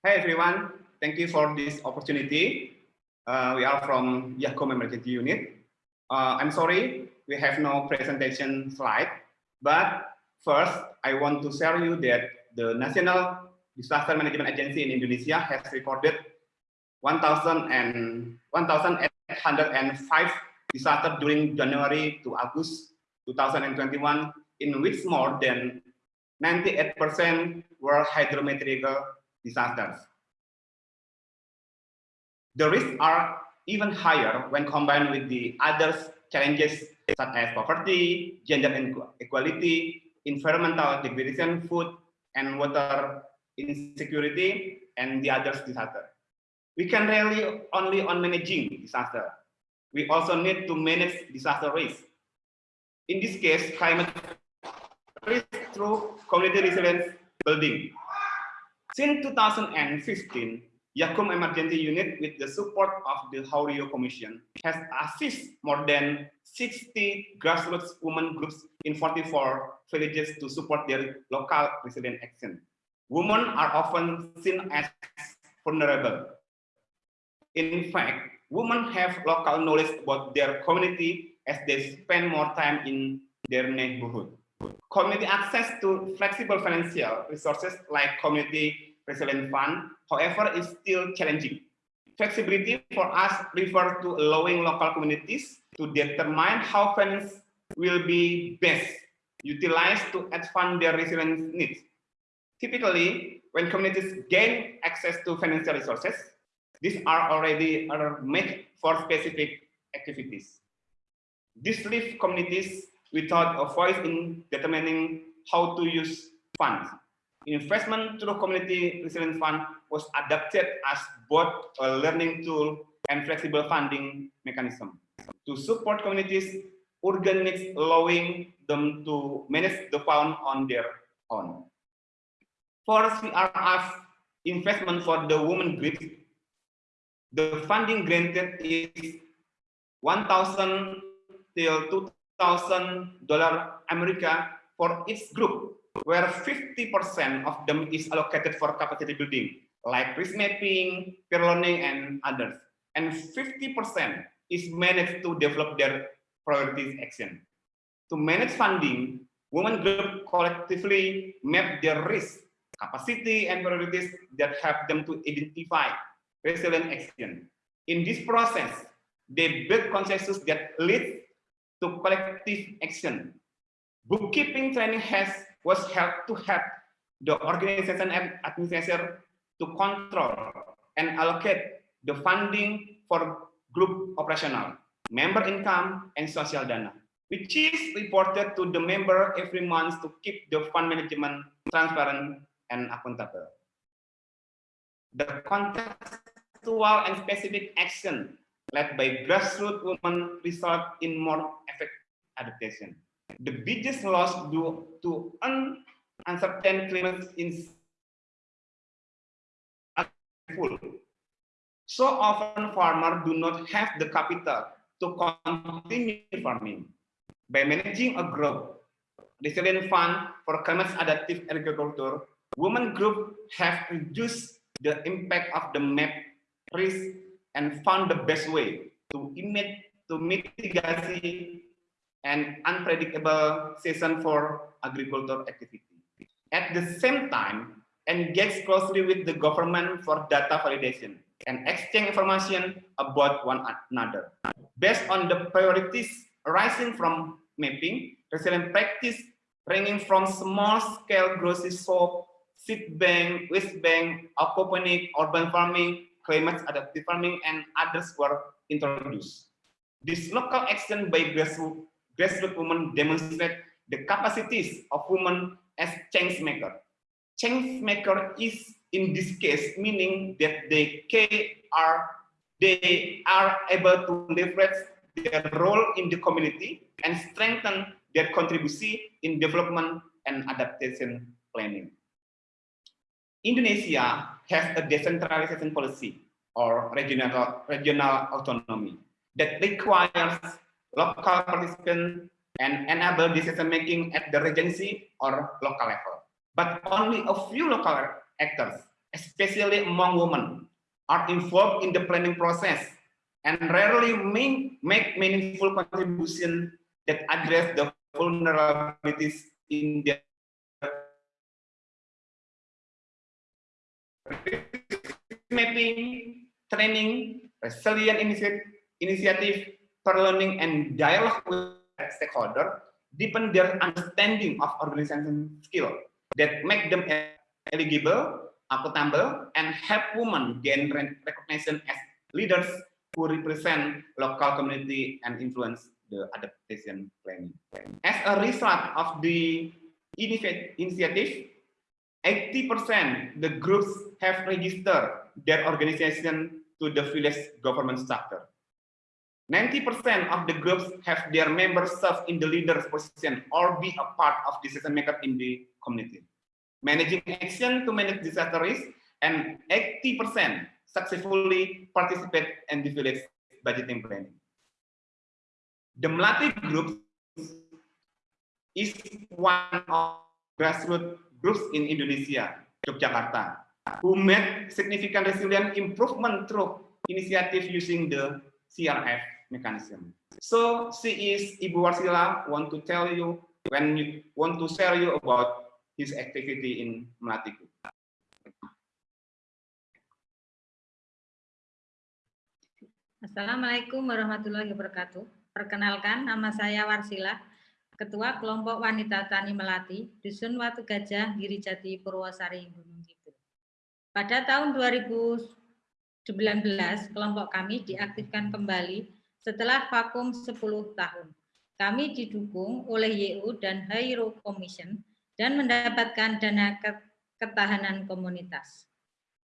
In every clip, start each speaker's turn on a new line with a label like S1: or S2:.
S1: Hi everyone, thank you for this opportunity. Uh, we are from YAKKUM Emergency Unit. Uh, I'm sorry, we have no presentation slide, but first I want to share you that the National Disaster Management Agency in Indonesia has recorded 1,805 disasters during January to August 2021, in which more than 98% were hydrometeorological disasters. The risks are even higher when combined with the other challenges such as poverty, gender inequality, environmental degradation, food and water insecurity, and the other disasters. We can rely only on managing disaster. We also need to manage disaster risk. In this case, climate risk through community resilience building. Since 2015, YAKKUM Emergency Unit, with the support of the Huairou Commission, has assisted more than 60 grassroots women groups in 44 villages to support their local resilient action. Women are often seen as vulnerable. In fact, women have local knowledge about their community as they spend more time in their neighborhood. Community access to flexible financial resources like community resilient fund, however, is still challenging. Flexibility for us refers to allowing local communities to determine how funds will be best utilized to advance their resilience needs. Typically, when communities gain access to financial resources, these are already made for specific activities. This leaves communities without a voice in determining how to use funds investment through community resilience fund was adapted as both a learning tool and flexible funding mechanism to support communities urgent needs allowing them to manage the fund on their own. For CRF investment for the women group, the funding granted is 1,000 till 2,000 dollar America for each group where 50% of them is allocated for capacity building, like risk mapping, peer learning, and others. And 50% is managed to develop their priorities action. To manage funding, women group collectively map their risk, capacity, and priorities that help them to identify resilient action. In this process, they build consensus that leads to collective action. Bookkeeping training has was help to help the organization and administrator to control and allocate the funding for group operational, member income, and social dana, which is reported to the member every month to keep the fund management transparent and accountable. The contextual and specific action led by grassroots women result in more effective adaptation the biggest loss due to uncertain climate is full. So often farmers do not have the capital to continue farming. By managing a group, resilient fund for climate adaptive agriculture, women group have reduced the impact of the map risk and found the best way to, emit, to mitigate and unpredictable season for agricultural activity. At the same time, engage closely with the government for data validation and exchange information about one another. Based on the priorities arising from mapping, resilient practice ranging from small-scale grocery shop, seed bank, waste bank, aquaponic, urban farming, climate adaptive farming, and others were introduced. This local action by grassroots grassroots women demonstrate the capacities of women as change maker. Change maker is in this case meaning that they are they are able to leverage their role in the community and strengthen their contribution in development and adaptation planning. Indonesia has a decentralization policy or regional, regional autonomy that requires local participants and enable decision making at the regency or local level. But only a few local actors, especially among women, are involved in the planning process and rarely make, meaningful contribution that address the vulnerabilities in their mapping, training, resilient initiative, for learning and dialogue with stakeholder deepen their understanding of organization skill that make them eligible, accountable, and help women gain recognition as leaders who represent local community and influence the adaptation planning. As a result of the initiative, 80% the groups have registered their organization to the village government structure. 90% of the groups have their members serve in the leader's position or be a part of decision maker in the community. Managing action to manage disaster risk and 80% successfully participate in the village budgeting planning. The Melati group is one of grassroots groups in Indonesia, Yogyakarta, who made significant resilient improvement through initiative using the CRF mechanism. So she is Ibu Warsila want to tell you when you want to share you about his activity in Melati.
S2: Assalamualaikum warahmatullahi wabarakatuh. Perkenalkan, nama saya Warsila, Ketua Kelompok Wanita Tani Melati, Dusun Watu Gajah, Girijati, Purwosari, Gunung Kidul. Pada tahun 2019, kelompok kami diaktifkan kembali setelah vakum 10 tahun. Kami didukung oleh YU dan Hairo Commission dan mendapatkan dana ketahanan komunitas.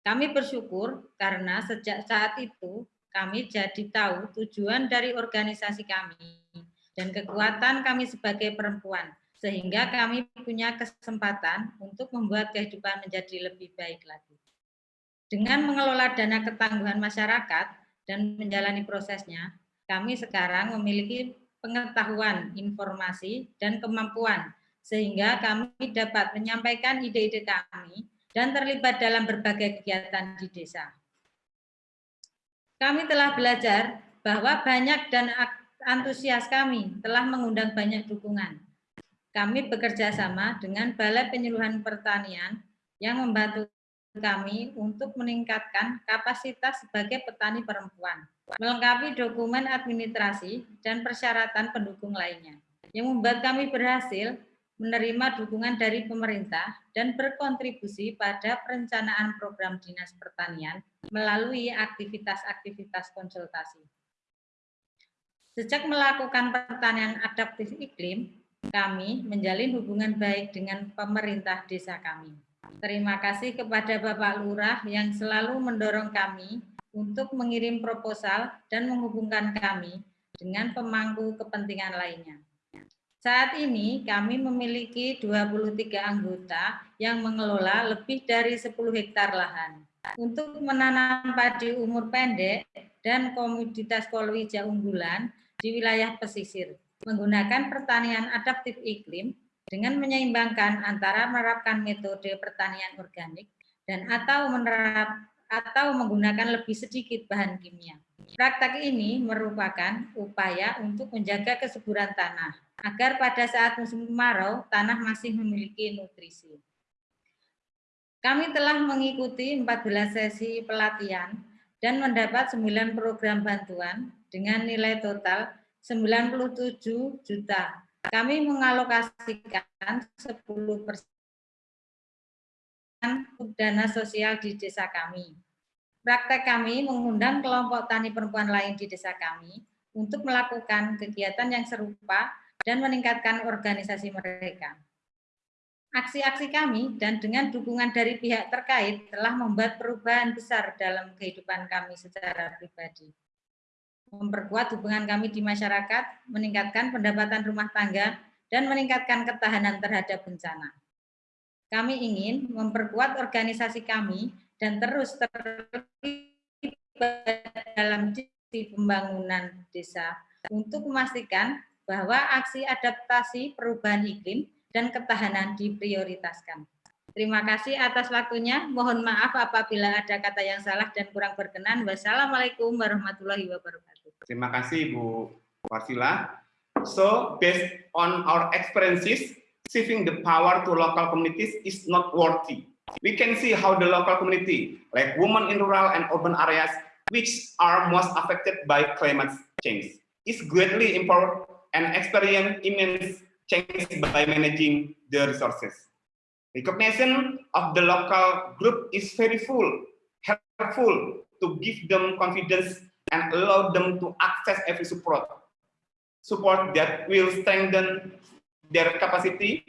S2: Kami bersyukur karena sejak saat itu kami jadi tahu tujuan dari organisasi kami dan kekuatan kami sebagai perempuan, sehingga kami punya kesempatan untuk membuat kehidupan menjadi lebih baik lagi. Dengan mengelola dana ketangguhan masyarakat dan menjalani prosesnya, kami sekarang memiliki pengetahuan, informasi, dan kemampuan, sehingga kami dapat menyampaikan ide-ide kami dan terlibat dalam berbagai kegiatan di desa. Kami telah belajar bahwa banyak dan antusias kami telah mengundang banyak dukungan. Kami bekerja sama dengan Balai Penyuluhan Pertanian yang membantu kami untuk meningkatkan kapasitas sebagai petani perempuan, melengkapi dokumen administrasi dan persyaratan pendukung lainnya, yang membuat kami berhasil menerima dukungan dari pemerintah dan berkontribusi pada perencanaan program Dinas Pertanian melalui aktivitas-aktivitas konsultasi. Sejak melakukan pertanian adaptif iklim, kami menjalin hubungan baik dengan pemerintah desa kami. Terima kasih kepada Bapak Lurah yang selalu mendorong kami untuk mengirim proposal dan menghubungkan kami dengan pemangku kepentingan lainnya. Saat ini kami memiliki 23 anggota yang mengelola lebih dari 10 hektar lahan. Untuk menanam padi umur pendek dan komoditas kolwija unggulan, di wilayah pesisir menggunakan pertanian adaptif iklim dengan menyeimbangkan antara menerapkan metode pertanian organik dan atau menerap atau menggunakan lebih sedikit bahan kimia. Praktek ini merupakan upaya untuk menjaga kesuburan tanah agar pada saat musim kemarau tanah masih memiliki nutrisi. Kami telah mengikuti 14 sesi pelatihan dan mendapat 9 program bantuan dengan nilai total 97 juta. Kami mengalokasikan 10 persen dana sosial di desa kami. Praktek kami mengundang kelompok tani perempuan lain di desa kami untuk melakukan kegiatan yang serupa dan meningkatkan organisasi mereka. Aksi-aksi kami dan dengan dukungan dari pihak terkait telah membuat perubahan besar dalam kehidupan kami secara pribadi memperkuat hubungan kami di masyarakat, meningkatkan pendapatan rumah tangga, dan meningkatkan ketahanan terhadap bencana. Kami ingin memperkuat organisasi kami dan terus terlibat dalam di pembangunan desa untuk memastikan bahwa aksi adaptasi perubahan iklim dan ketahanan diprioritaskan. Terima kasih atas waktunya. Mohon maaf apabila ada kata yang salah dan kurang berkenan. Wassalamualaikum warahmatullahi wabarakatuh.
S1: Terima kasih Bu Warsila. So, based on our experiences, shifting the power to local communities is not worthy. We can see how the local community, like women in rural and urban areas, which are most affected by climate change, is greatly empowered and experience immense change by managing the resources. Recognition of the local group is very full, helpful to give them confidence and allow them to access every support. Support that will strengthen their capacity